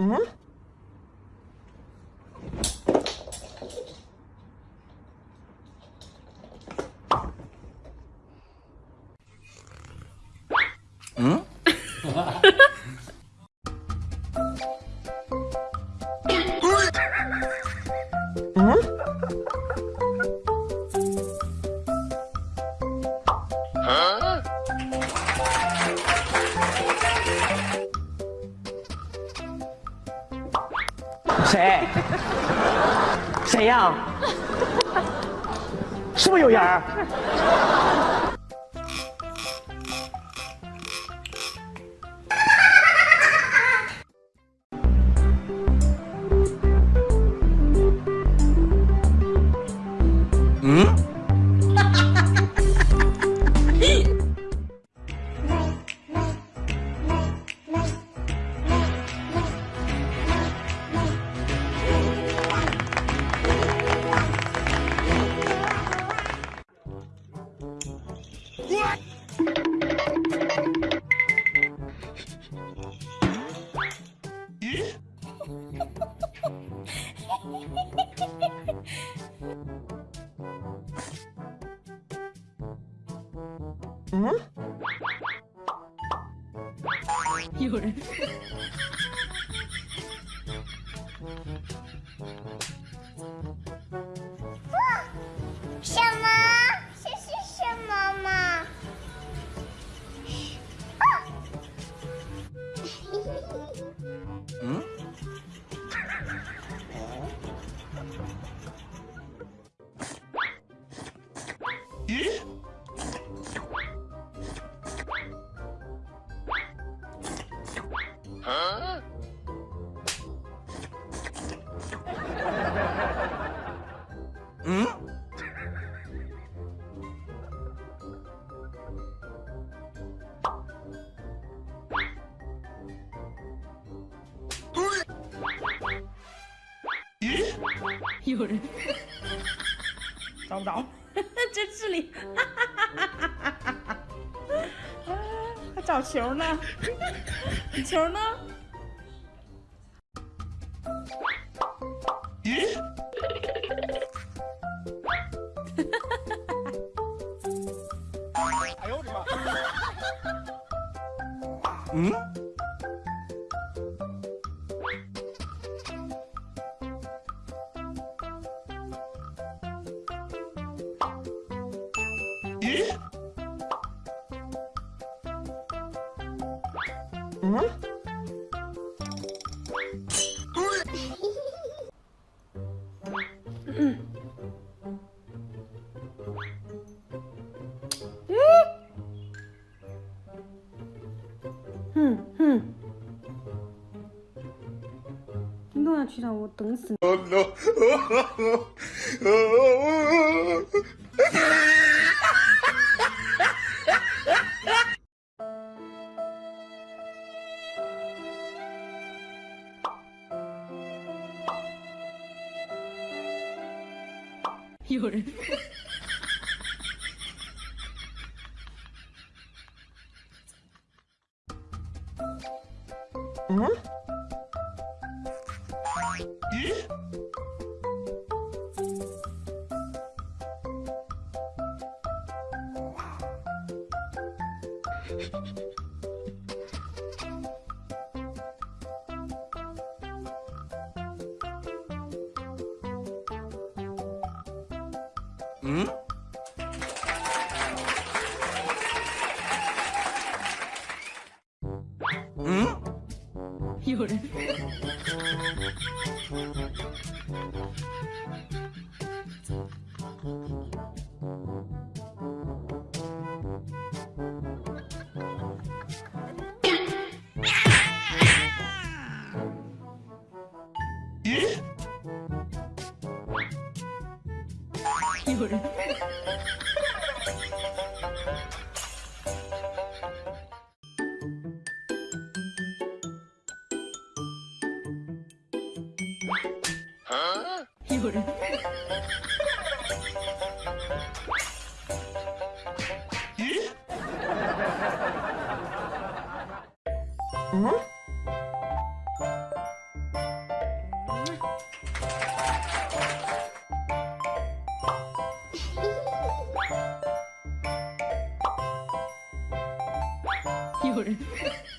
응? 응? 응? 谁？谁呀？是不是有人？嗯？有人。Huh? Hmm? You're... Don't, don't. 嗯？咦？有人找不着，真是里，还 找球呢？你球呢？咦？哎呦我的妈！嗯？ 咦？嗯？哼哼，你弄下去了，我等死你！ 夜。ん？え嗯？嗯？有人。有人。有人。咦？嗯？episode.